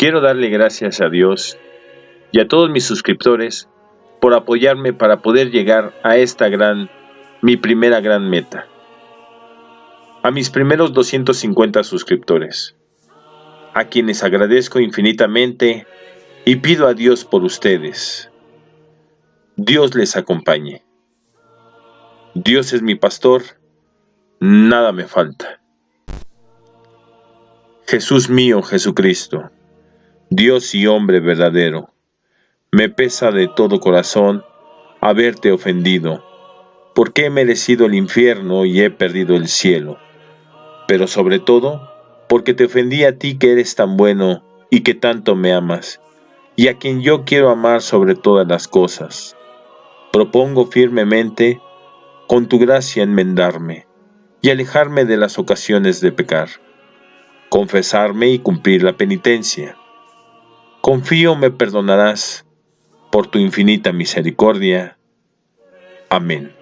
Quiero darle gracias a Dios y a todos mis suscriptores por apoyarme para poder llegar a esta gran, mi primera gran meta. A mis primeros 250 suscriptores, a quienes agradezco infinitamente y pido a Dios por ustedes. Dios les acompañe. Dios es mi pastor, nada me falta. Jesús mío, Jesucristo, Dios y hombre verdadero, me pesa de todo corazón haberte ofendido, porque he merecido el infierno y he perdido el cielo. Pero sobre todo, porque te ofendí a ti que eres tan bueno y que tanto me amas, y a quien yo quiero amar sobre todas las cosas. Propongo firmemente, con tu gracia, enmendarme y alejarme de las ocasiones de pecar, confesarme y cumplir la penitencia. Confío me perdonarás por tu infinita misericordia. Amén.